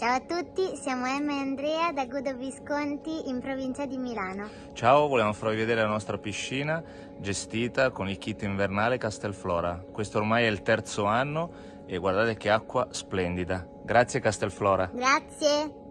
Ciao a tutti, siamo Emma e Andrea da Godo Visconti in provincia di Milano. Ciao, vogliamo farvi vedere la nostra piscina gestita con il kit invernale Castelflora. Questo ormai è il terzo anno e guardate che acqua splendida. Grazie Castelflora. Grazie.